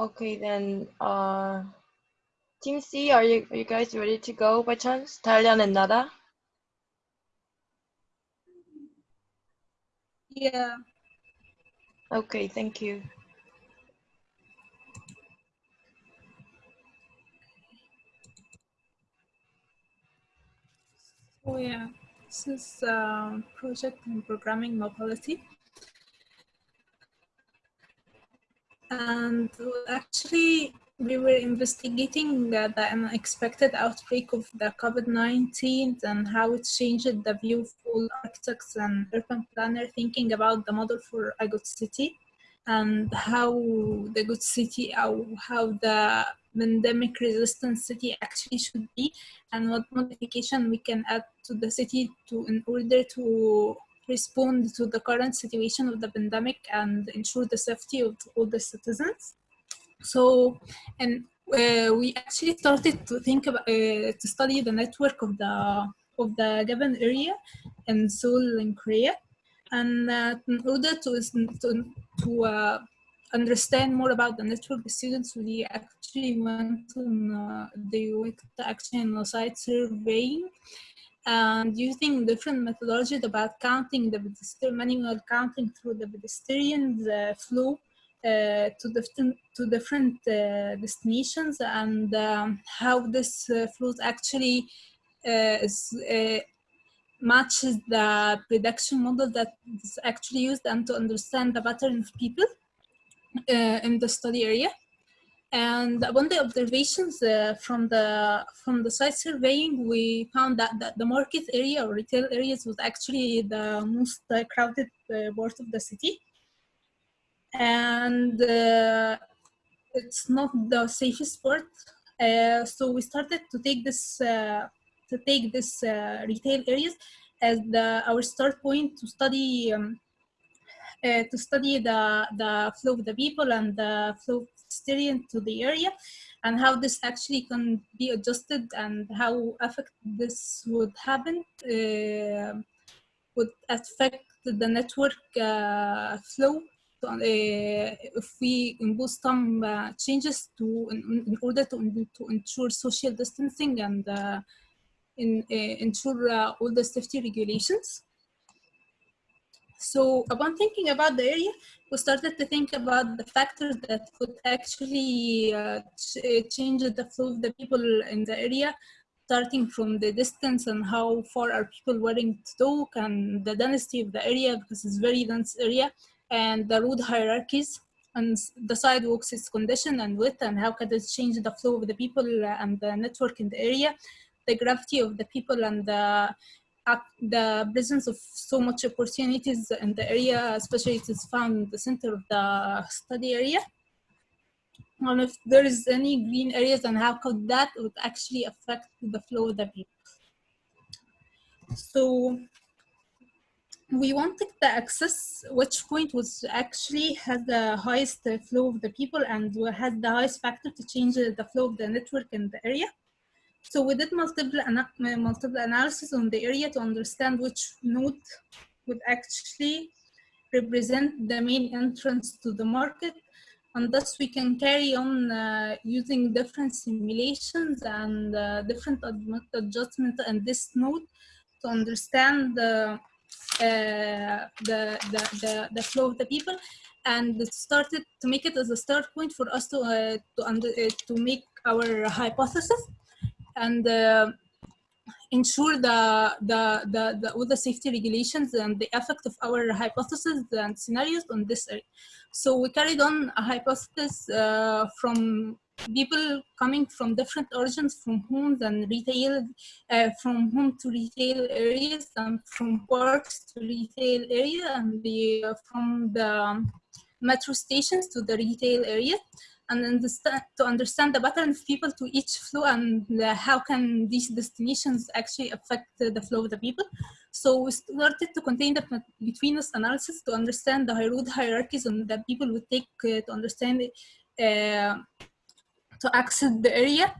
Okay, then uh, Team C, are you are you guys ready to go by chance? Thailand and Nada. Yeah. Okay, thank you. Oh yeah, this is um, project in programming mobility. And actually, we were investigating uh, the unexpected outbreak of the COVID-19 and how it changed the view of all architects and urban planner thinking about the model for a good city and how the good city or how the pandemic resistant city actually should be and what modification we can add to the city to in order to respond to the current situation of the pandemic and ensure the safety of all the citizens. So and uh, we actually started to think about uh, to study the network of the of the given area in Seoul in Korea. And uh, in order to to, to uh, understand more about the network, the students we actually went on uh, they went actually on a site surveying and using different methodologies about counting the manual counting through the pedestrians uh, flow uh, to different to different uh, destinations and um, how this uh, flows actually uh, is, uh, matches the prediction model that is actually used and to understand the pattern of people in the study area. And upon the observations uh, from the from the site surveying, we found that, that the market area or retail areas was actually the most uh, crowded uh, part of the city and uh, it's not the safest part. Uh, so we started to take this uh, to take this retail areas as the our start point to study um, uh, to study the the flow of the people and the flow of pedestrian to the area and how this actually can be adjusted and how affect this would happen uh, would affect the network flow uh, if we impose some uh, changes to in, in, order to, to ensure social distancing and uh, in, ensure all the safety regulations. So upon thinking about the area, we started to think about the factors that could actually uh, ch change the flow of the people in the area, starting from the distance and how far are people willing to talk and the density of the area because it's very dense area and the road hierarchies and the sidewalks, its condition and width and how can it change the flow of the people and the network in the area, the gravity of the people and the, uh, the presence of so much opportunities in the area, especially it is found in the center of the study area. And if there is any green areas and how could that would actually affect the flow of the people. So we wanted the access which point was actually has the highest flow of the people and has the highest factor to change the flow of the network in the area. So we did multiple, multiple analysis on the area to understand which node would actually represent the main entrance to the market. And thus we can carry on uh, using different simulations and uh, different adjustments in this node to understand the uh, the, the, the, the flow of the people and it started to make it as a start point for us to uh, to under uh, to make our hypothesis and uh, ensure the, the, the the all the safety regulations and the effect of our hypothesis and scenarios on this area. So we carried on a hypothesis uh, from people coming from different origins, from homes and retail, uh, from home to retail areas, and from parks to retail area, and the, uh, from the metro stations to the retail area, and understand, to understand the pattern of people to each flow and uh, how can these destinations actually affect the flow of the people. So we started to contain the betweenness analysis to understand the road hierarchies and that people would take uh, to understand uh, to access the area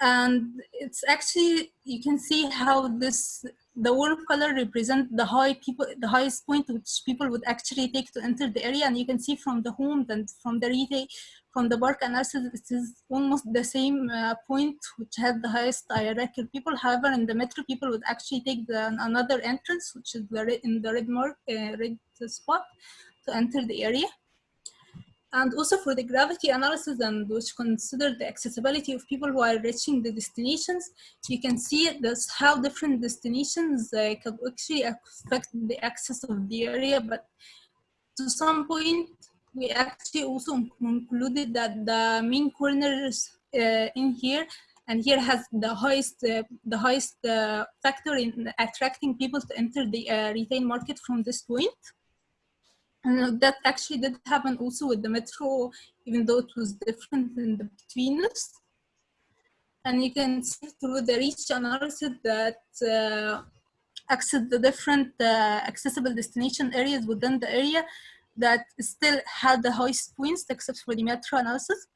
and it's actually you can see how this the warm color represent the high people, the highest point which people would actually take to enter the area. And you can see from the home and from the retail, from the park analysis, it is almost the same uh, point which had the highest hierarchical people. However, in the metro, people would actually take the, another entrance, which is the red, in the red mark, uh, red spot, to enter the area and also for the gravity analysis and which consider the accessibility of people who are reaching the destinations, you can see this how different destinations uh, can actually affect the access of the area. But to some point, we actually also concluded that the main corners uh, in here and here has the highest uh, the highest uh, factor in attracting people to enter the uh, retail market from this point. And that actually did happen also with the metro, even though it was different in the betweenness. And you can see through the reach analysis that uh, access the different uh, accessible destination areas within the area that still had the highest points except for the metro analysis.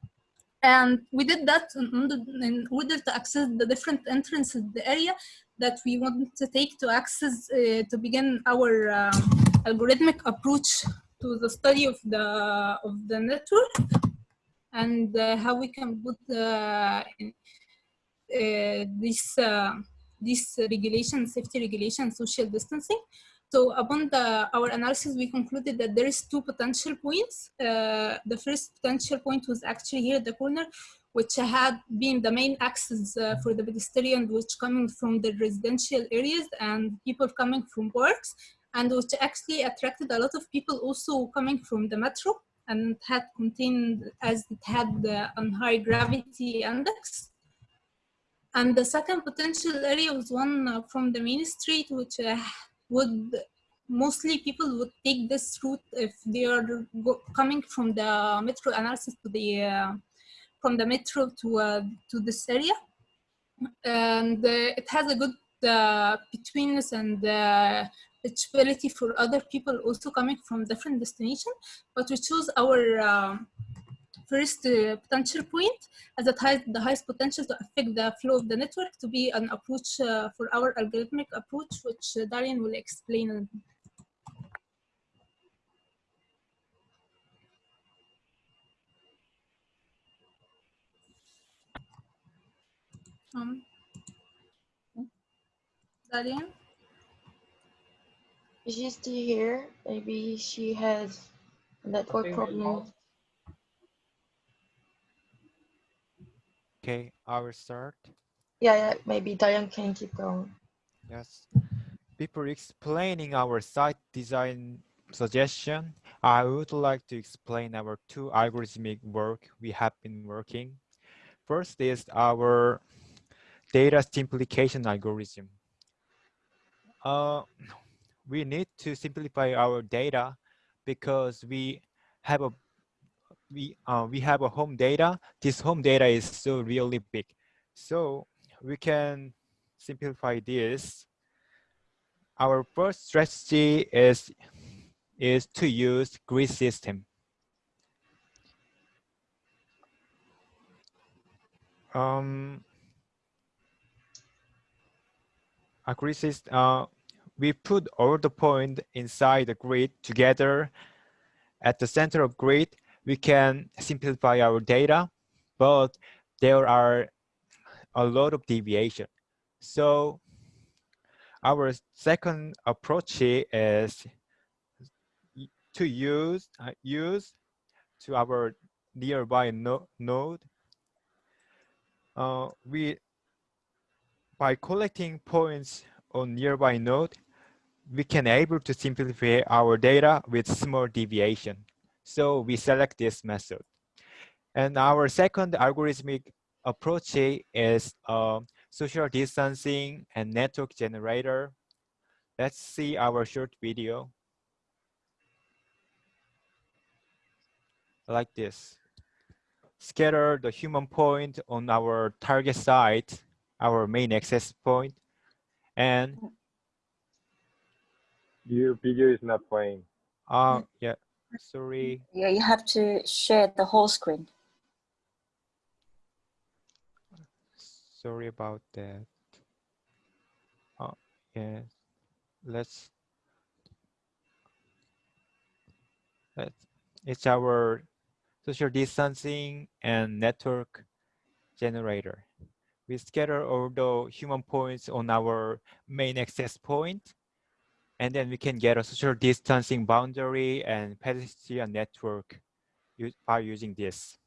And we did that in order to access the different entrances the area that we want to take to access, uh, to begin our um, algorithmic approach to the study of the of the network and uh, how we can put uh, uh, this uh, this regulation, safety regulation, social distancing. So upon the, our analysis, we concluded that there is two potential points. Uh, the first potential point was actually here at the corner, which had been the main access uh, for the pedestrian, which coming from the residential areas and people coming from works and which actually attracted a lot of people also coming from the metro and had contained as it had the high gravity index. And the second potential area was one uh, from the main street, which uh, would mostly people would take this route if they are coming from the metro analysis to the uh, from the metro to to this area, and it has a good betweenness and reachability for other people also coming from different destinations, but we choose our um, first uh, potential point as it has the highest potential to affect the flow of the network to be an approach uh, for our algorithmic approach, which uh, Darian will explain. Um, Darian? Is she still here? Maybe she has a network problem. Okay, I will start. Yeah, yeah, maybe Diane can keep going. Yes. Before explaining our site design suggestion, I would like to explain our two algorithmic work we have been working. First is our data simplification algorithm. Uh, we need to simplify our data because we have a we uh, we have a home data. This home data is so really big, so we can simplify this. Our first strategy is is to use grid system. Um, a grid system. Uh, we put all the points inside the grid together. At the center of grid, we can simplify our data, but there are a lot of deviation. So our second approach is to use uh, use to our nearby no node. Uh, we by collecting points on nearby node, we can able to simplify our data with small deviation. So we select this method. And our second algorithmic approach is uh, social distancing and network generator. Let's see our short video. Like this. Scatter the human point on our target site, our main access point, and your video is not playing. Uh, yeah, sorry. Yeah, you have to share the whole screen. Sorry about that. Oh, Okay, let's let's it's our social distancing and network generator. We scatter all the human points on our main access point, and then we can get a social distancing boundary and pedestrian network by using this.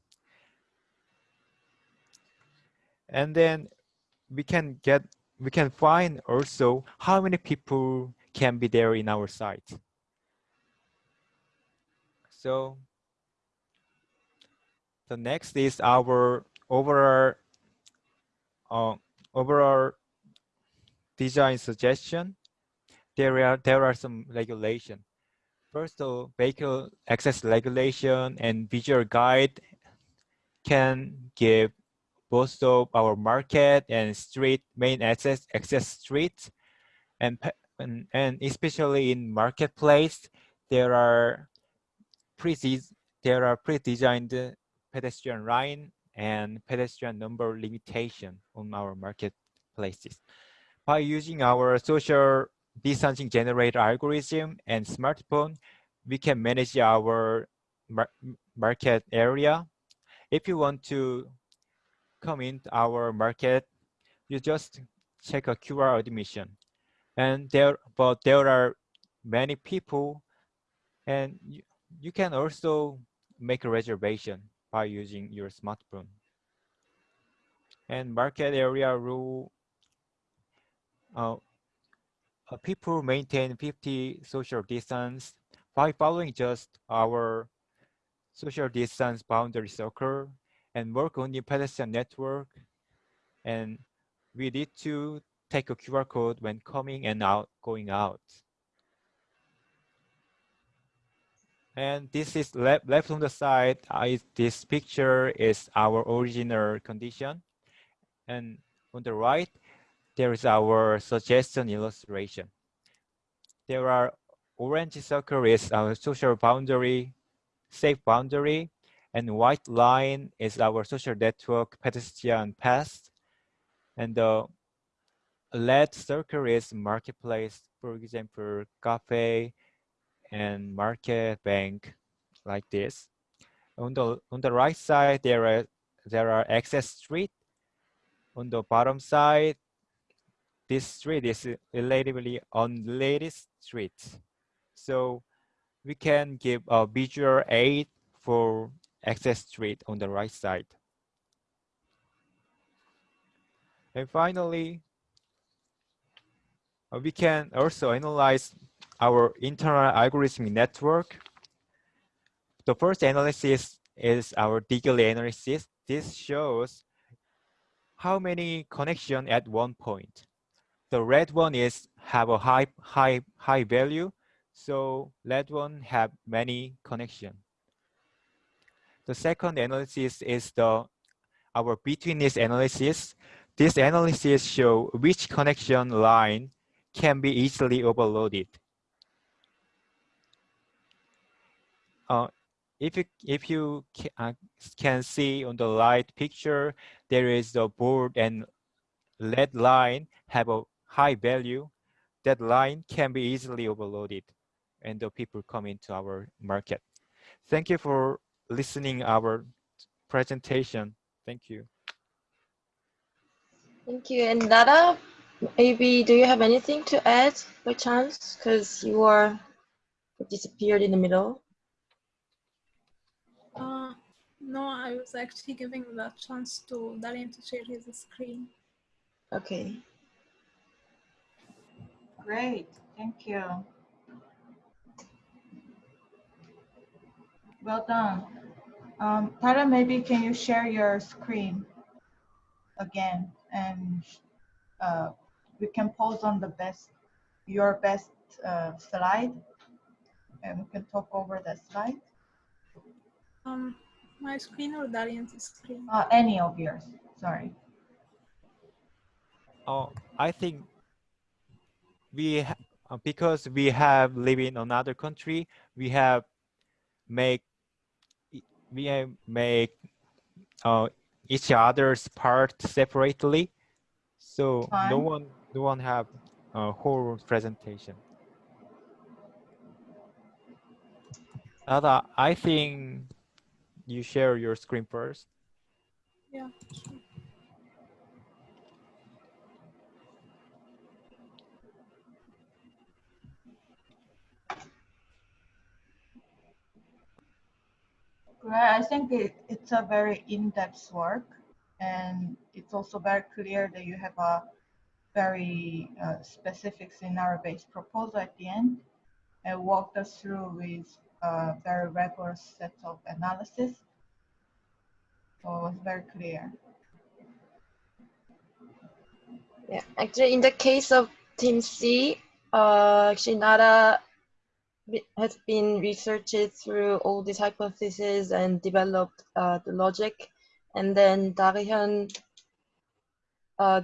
And then we can get we can find also how many people can be there in our site. So the next is our overall uh, overall design suggestion. There are there are some regulation. First, the vehicle access regulation and visual guide can give both of our market and street main access access streets and and, and especially in marketplace there are pre there are pre-designed pedestrian line and pedestrian number limitation on our marketplaces by using our social distancing generator algorithm and smartphone we can manage our mar- market area if you want to come into our market, you just check a QR admission. And there, but there are many people and you, you can also make a reservation by using your smartphone. And market area rule, uh, Uh, people maintain 50 social distance by following just our social distance boundary circle and work on the pedestrian network. And we need to take a QR code when coming and out, going out. And this is left, left on the side. I, this picture is our original condition. And on the right, there is our suggestion illustration. There are orange circle is our social boundary, safe boundary, and white line is our social network pedestrian path. And uh, the red circle is marketplace, for example, cafe and market bank like this. On the on the right side, there are there are access street. On the bottom side, this street is relatively unrelated street. So we can give a visual aid for access street on the right side. And finally, uh, we can also analyze our internal algorithmic network. The first analysis is our Degree analysis. This shows how many connection at one point. The red one is have a high high high value, so red one have many connection. The second analysis is the our betweenness analysis. This analysis show which connection line can be easily overloaded. Uh, if you, if you uh, can see on the light picture, there is the board and red line have a high value. That line can be easily overloaded and the people come into our market. Thank you for listening our presentation. Thank you. Thank you. And Nada, maybe do you have anything to add by chance? Because you are disappeared in the middle. Uh, no, I was actually giving that chance to Darian to share his screen. Okay. Great, thank you. Well done. Um, Tara, maybe can you share your screen again and uh, we can pause on the best, your best uh, slide and we can talk over that slide. Um, my screen or Darian's screen? Uh, any of yours, sorry. Oh, I think we uh, because we have live in another country, we have make we have make uh, each other's part separately. So no one no one have uh, whole presentation. Nada, I think you share your screen first. Yeah, sure. Right, I think it, it's a very in-depth work, and it's also very clear that you have a very uh, specific scenario-based proposal at the end, and walked us through with a very rigorous set of analysis. So it was very clear. Yeah, actually, in the case of Team C, uh, actually, Nara be- has been researched through all these hypotheses and developed uh, the logic, and then Darihyun uh,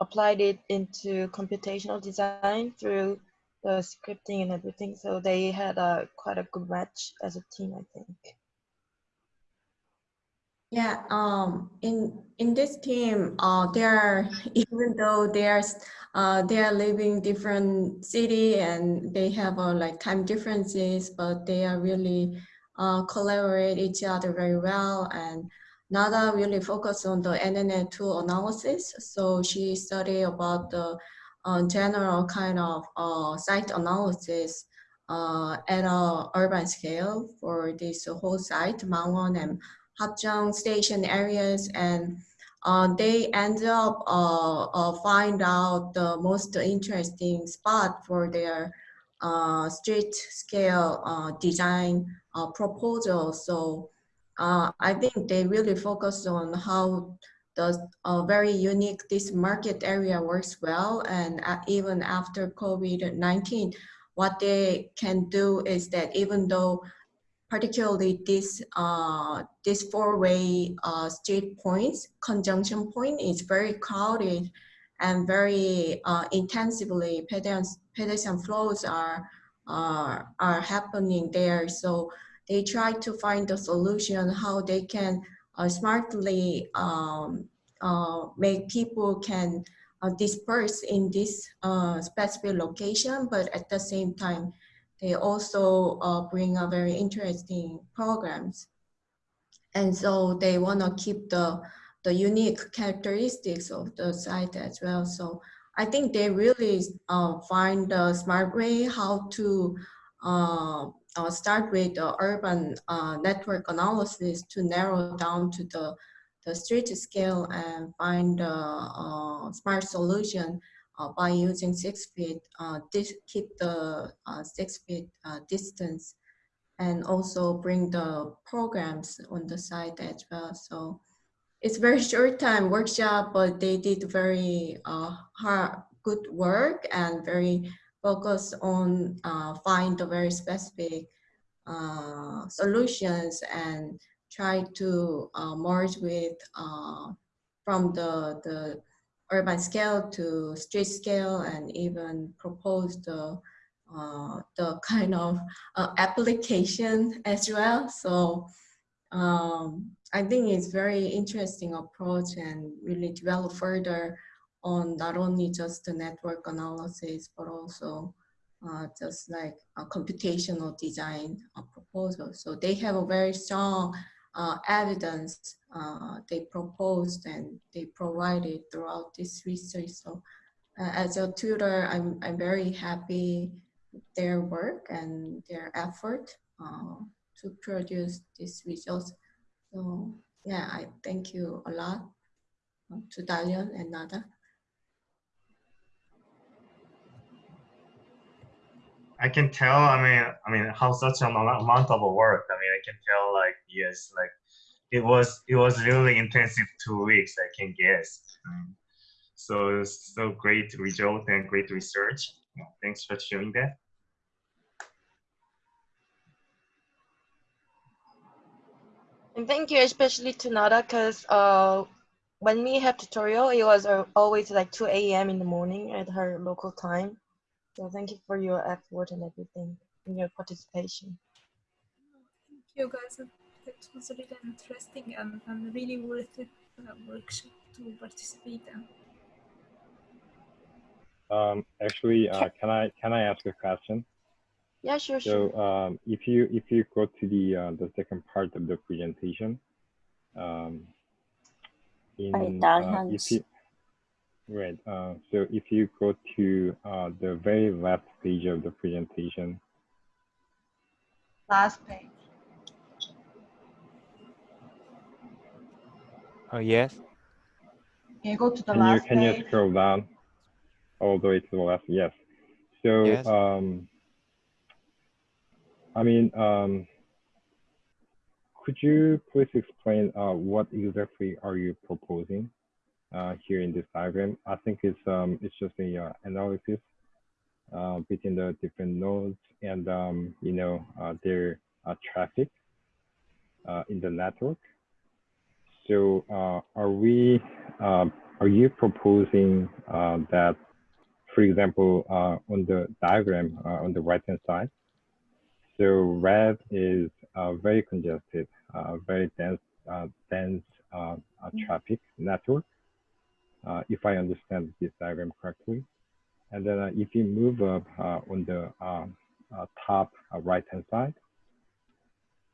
applied it into computational design through the scripting and everything. So they had a quite a good match as a team, I think. Yeah, um, in in this team, uh, they're even though they're uh, they are living different city and they have uh, like time differences, but they are really uh, collaborate each other very well. And Nada really focus on the NNN2 analysis. So she studied about the uh, general kind of uh, site analysis uh, at a urban scale for this whole site, Mangwon and Hapjeong station areas and uh, they end up uh, uh, find out the most interesting spot for their uh, street scale uh, design uh, proposal. So I think they really focus on how the very unique this market area works well and even after COVID-19, what they can do is that even though particularly this uh, this four-way uh, street points, conjunction point is very crowded and very uh, intensively pedestrian, pedestrian flows are, are, are happening there. So they try to find a solution how they can uh, smartly um, uh, make people can uh, disperse in this specific location, but at the same time, they also uh, bring a very interesting programs. And so they want to keep the, the unique characteristics of the site as well. So I think they really uh, find the smart way how to uh, uh, start with the urban uh, network analysis to narrow down to the, the street scale and find a uh, smart solution by using six feet, uh, keep the uh, six feet uh, distance and also bring the programs on the site as well. So it's very short time workshop, but they did very uh, hard, good work and very focused on uh, find the very specific uh, solutions and try to uh, merge with uh, from the, the urban scale to street scale and even propose the uh, the kind of uh, application as well. So um, I think it's very interesting approach and really develop further on not only just the network analysis, but also uh, just like a computational design proposal. So they have a very strong uh, evidence uh, they proposed and they provided throughout this research. So uh, as a tutor, I'm, I'm very happy with their work and their effort uh, to produce these results. So yeah, I thank you a lot uh, to Dalian and Nada. I can tell. I mean, I mean, how such an amount of work. I mean, I can tell. Like, yes, like it was. It was really intensive two weeks. I can guess. Um, so so great to result and great research. Thanks for sharing that. And thank you especially to Nada because uh, when we had tutorial, it was uh, always like 2 a.m. in the morning at her local time. So thank you for your effort and everything and your participation. Thank you guys. It was really interesting and, and really worth it uh, workshop to participate in. Um, actually, uh, can I can I ask a question? Yeah, sure, sure. So um, if you if you go to the uh, the second part of the presentation, um, in uh, if you right, uh, so if you go to uh, the very left page of the presentation, Last page. Oh, yes. Can you go to the can you last can you scroll down all the way to the left? Yes. So Yes. um, I mean, um, could you please explain uh, what exactly are you proposing here in this diagram? I think it's um, it's just a uh, analysis uh, between the different nodes and um, you know uh, their uh, traffic uh, in the network. So uh, are we um, are you proposing uh, that, for example, uh, on the diagram uh, on the right hand side, so red is uh, very congested, uh, very dense, uh, dense uh, uh, traffic network, uh, if I understand this diagram correctly. And then uh, if you move up uh, on the um, uh, top uh, right hand side,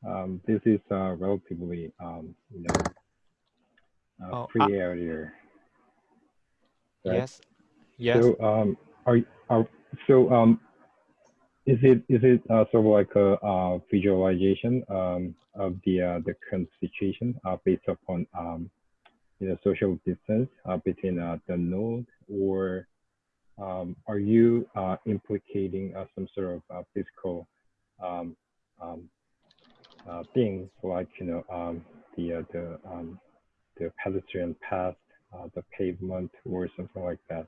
um, this is uh, relatively, um, you know, uh, Oh, free area. right? Yes. Yes. So um, are are so um, is it is it uh, sort of like a uh, visualization um, of the uh, the current situation uh, based upon um, you know social distance uh, between uh, the node, or um, are you uh, implicating uh, some sort of uh, physical um, um, uh, things like you know um, the uh, the um, the pedestrian path, uh, the pavement, or something like that?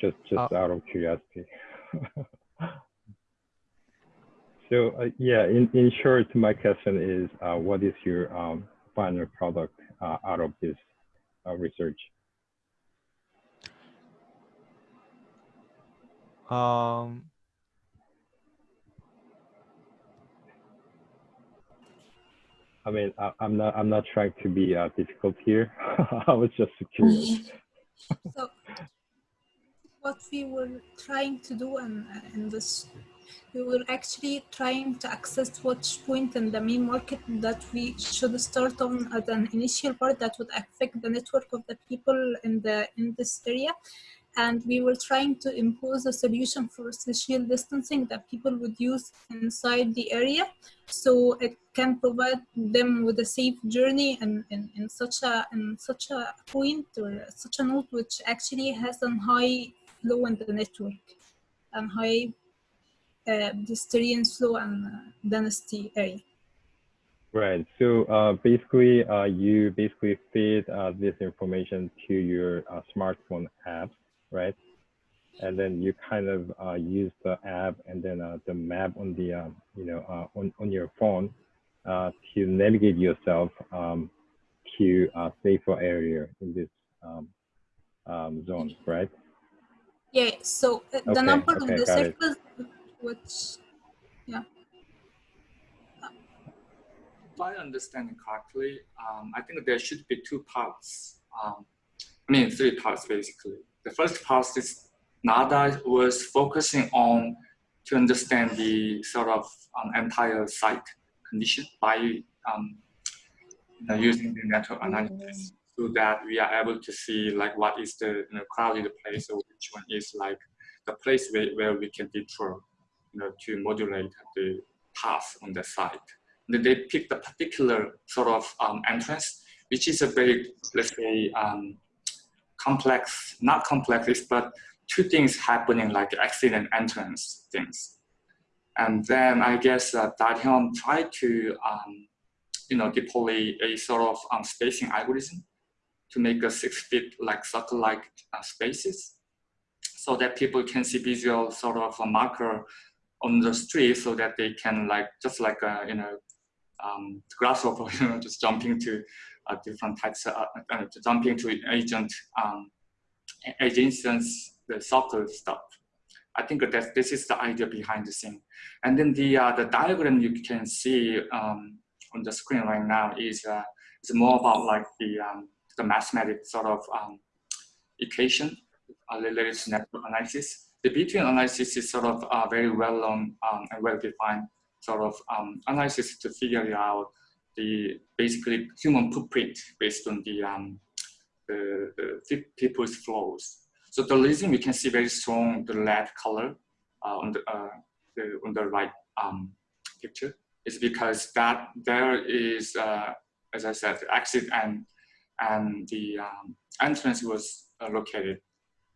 just just out of curiosity. so uh, yeah, in, in short, my question is, uh, what is your um, final product uh, out of this uh, research? Um, I mean, I, I'm not I'm not trying to be uh, difficult here. I was just curious. So what we were trying to do in, in this, we were actually trying to access which point in the main market that we should start on as an initial part that would affect the network of the people in the in this area. And we were trying to impose a solution for social distancing that people would use inside the area so it can provide them with a safe journey in, in, in such a in such a point or such a node which actually has a high flow in the network and high uh, distance flow and uh, density area. Right. So uh, basically, uh, you basically feed uh, this information to your uh, smartphone app, right? And then you kind of uh, use the app and then uh, the map on the, uh, you know, uh, on, on your phone uh, to navigate yourself um, to a safer area in this um, um, zone, right? Yeah, so uh, the Okay, number of the circles, which, yeah. If I understand correctly, um, I think there should be two parts. Um, I mean, three parts basically. The first part is NADA was focusing on to understand the sort of um, entire site condition by um, you know, using the network analysis so that we are able to see like what is the you know, crowded place or which one is like the place where, where we can detour to modulate the path on the site. And they picked a particular sort of um, entrance, which is a very, let's say, um, complex, not complex, but two things happening like accident entrance things. And then I guess uh, Dahyun tried to, um, you know, deploy a sort of um, spacing algorithm to make a six feet like circle-like uh, spaces so that people can see visual sort of a marker on the street so that they can like, just like, a, you know, um, grasshopper, you know, just jumping to uh, different types, of, uh, uh, jumping to agent, um, agents, the circle stuff. I think that this is the idea behind the scene. And then the, uh, the diagram you can see um, on the screen right now is uh, It's more about like the um, the mathematical sort of um, equation uh, related to network analysis. The B-train analysis is sort of uh, very well known um, and well defined sort of um, analysis to figure out the basically human footprint based on the, um, the, the people's flows. So the reason we can see very strong the red color uh, on the, uh, the, on the right um, picture is because that there is, uh, as I said, the exit and and the um, entrance was uh, located.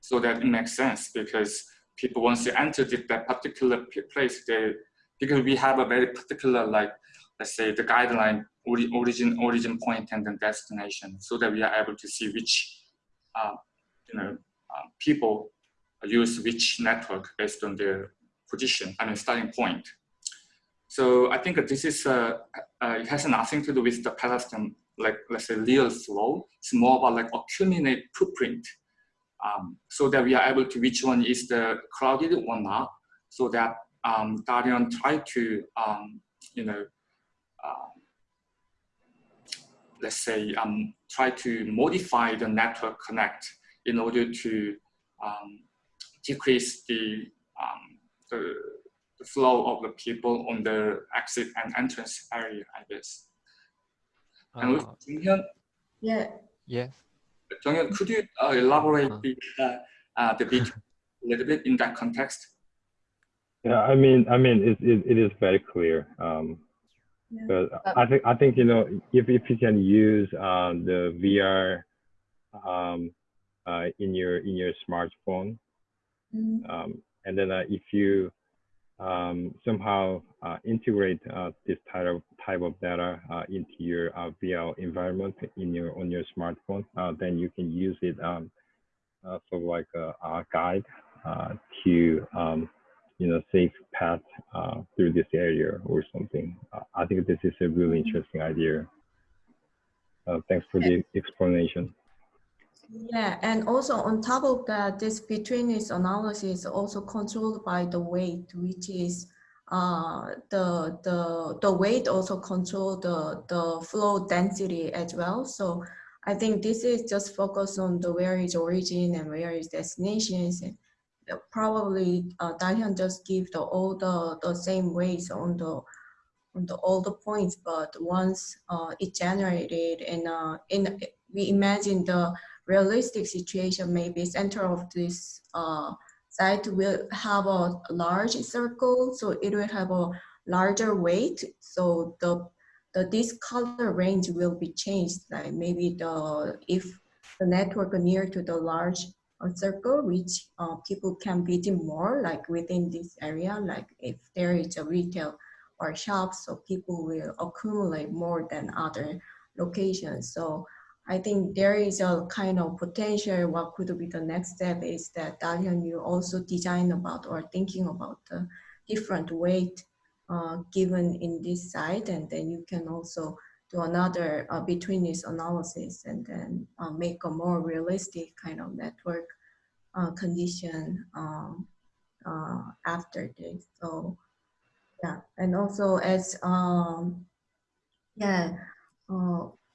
So that it makes sense because people once they enter that particular place, they because we have a very particular like let's say the guideline origin origin point and then destination, so that we are able to see which uh, you know uh, people use which network based on their position, I mean starting point. So I think this is uh, uh, it has nothing to do with the pedestrian like let's say real flow. It's more about like accumulate footprint, um, so that we are able to which one is the crowded or not, so that um, Darian try to um, you know uh, let's say um, try to modify the network connect in order to um, decrease the, um, the, the flow of the people on the exit and entrance area, I guess. And with Uh, Junghyun, Yeah. yes. Junghyun, could you uh, elaborate Uh. the, uh, uh, the bit a little bit in that context? Yeah, I mean, I mean, it, it, it is very clear. Um, Yeah. but I think, I think, you know, if, if you can use um, the VR um, uh, in your, in your smartphone, Mm, um, and then uh, if you um, somehow uh, integrate uh, this type of type of data uh, into your uh, VR environment in your on your smartphone, uh, then you can use it um, uh, sort of like a, a guide uh, to um, you know safe path uh, through this area or something. Uh, I think this is a really interesting idea. Uh, thanks for the explanation. Yeah, and also on top of that, this betweenness analysis is also controlled by the weight, which is uh, the the the weight also control the the flow density as well. So I think this is just focus on the where is origin and where is destinations. And probably uh, Dalian just give the all the the same weights on the on the all the points, but once uh, it generated and uh, in we imagine the realistic situation, maybe center of this uh, site will have a large circle, so it will have a larger weight. So the the this color range will be changed. Like maybe the if the network near to the large uh, circle, which uh, people can visit more, like within this area, like if there is a retail or shop, so people will accumulate more than other locations. So I think there is a kind of potential. What could be the next step is that Dalian, you also design about or thinking about the different weight uh, given in this site, and then you can also do another uh, this analysis and then uh, make a more realistic kind of network uh, condition um, uh, after this. So yeah, and also as um, yeah.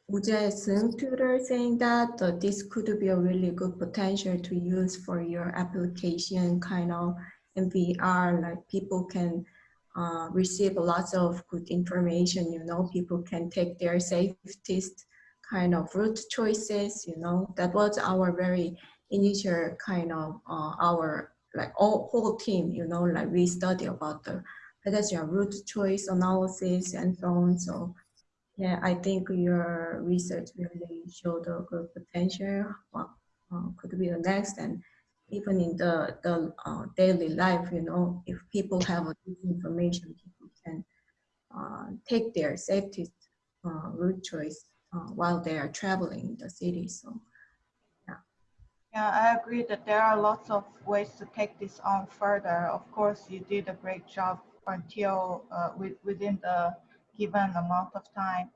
Uh, Uje Sung tutor saying that uh, this could be a really good potential to use for your application kind of in VR, like people can uh, receive lots of good information, you know, people can take their safest kind of route choices, you know, that was our very initial kind of uh, our like all whole team, you know, like we study about the pedestrian route choice analysis and so on. So yeah, I think your research really showed a good potential. What uh, could be the next, and even in the the uh, daily life, you know, if people have information, people can uh, take their safety uh, route choice uh, while they are traveling the city. So Yeah, Yeah, I agree that there are lots of ways to take this on further. Of course, you did a great job until uh, with, within the given amount of time.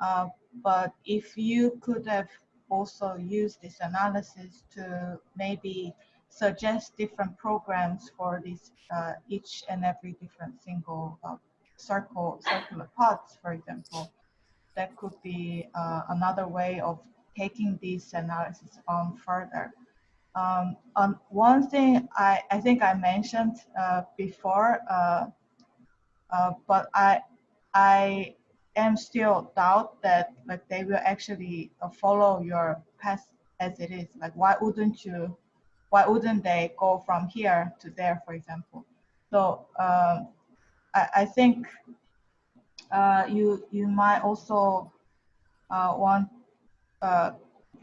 Uh, but if you could have also used this analysis to maybe suggest different programs for this uh, each and every different single uh, circle circular pods, for example, that could be uh, another way of taking this analysis on further. Um, on one thing I, I think I mentioned uh, before, uh, but I I am still doubt that like they will actually uh, follow your path as it is. Like why wouldn't you? Why wouldn't they go from here to there, for example? So um, I, I think uh, you you might also uh, want uh,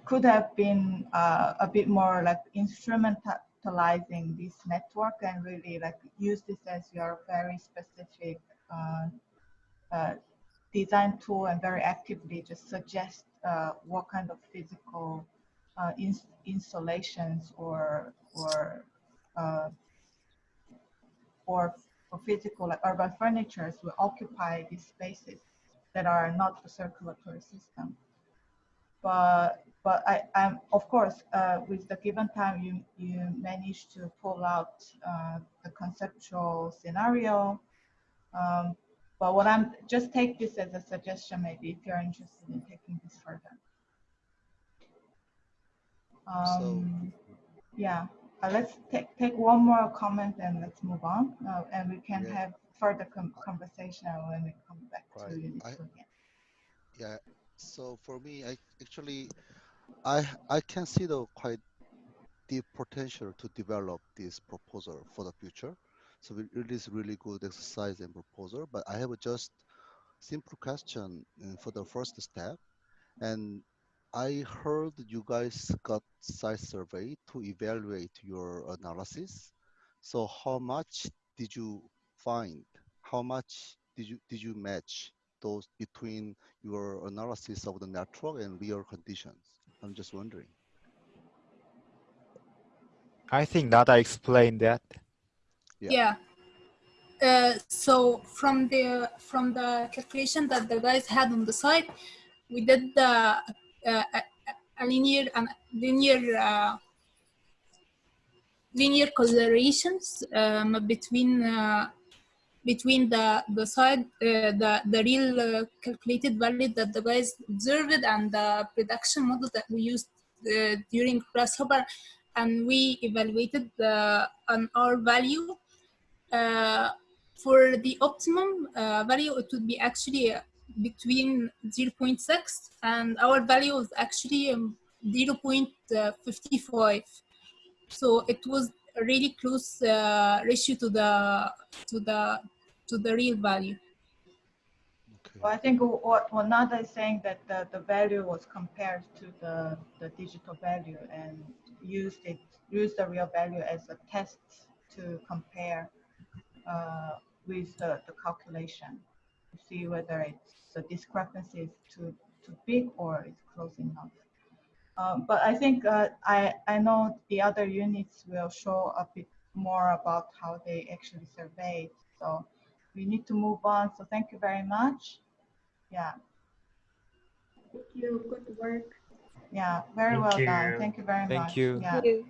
could have been uh, a bit more like instrumentalizing this network and really like use this as your very specific uh, design tool and very actively just suggest uh, what kind of physical uh, ins installations or or uh, or or physical like urban furnitures will occupy these spaces that are not the circulatory system. But but I, I'm of course uh, with the given time you you manage to pull out uh, the conceptual scenario. Um, but what I'm just take this as a suggestion maybe if you're interested in taking this further. Um, yeah, uh, let's take take one more comment and let's move on, uh, and we can Yeah. have further com conversation when we come back Right. to again. Yeah. So for me, I actually, I I can see the quite deep potential to develop this proposal for the future. So it is really good exercise and proposal. But I have a just simple question uh, for the first step, and I heard you guys got site survey to evaluate your analysis. So how much did you find? How much did you did you match those between your analysis of the network and real conditions? I'm just wondering. I think that I explained that. Yeah. Yeah. Uh, so from the from the calculation that the guys had on the site, we did the uh, a, linear and linear uh, linear correlations um, between uh, between the the side uh, the the real uh, calculated value that the guys observed and the production model that we used uh, during grasshopper and we evaluated the an R value uh, for the optimum uh, value it would be actually uh, between 0.6 and our value is actually um, 0.55 so it was a really close uh, ratio to the to the to the real value Okay. Well, I think what, what Nada is saying that the, the value was compared to the, the digital value and used it, used the real value as a test to compare uh, with the, the calculation to see whether it's the discrepancy is too, too big or it's close enough. Um, but I think uh, I, I know the other units will show a bit more about how they actually surveyed. So we need to move on. So thank you very much. Yeah, Thank you. Good work. yeah, very Thank well done. Thank you very Thank much. you. Yeah. Thank you.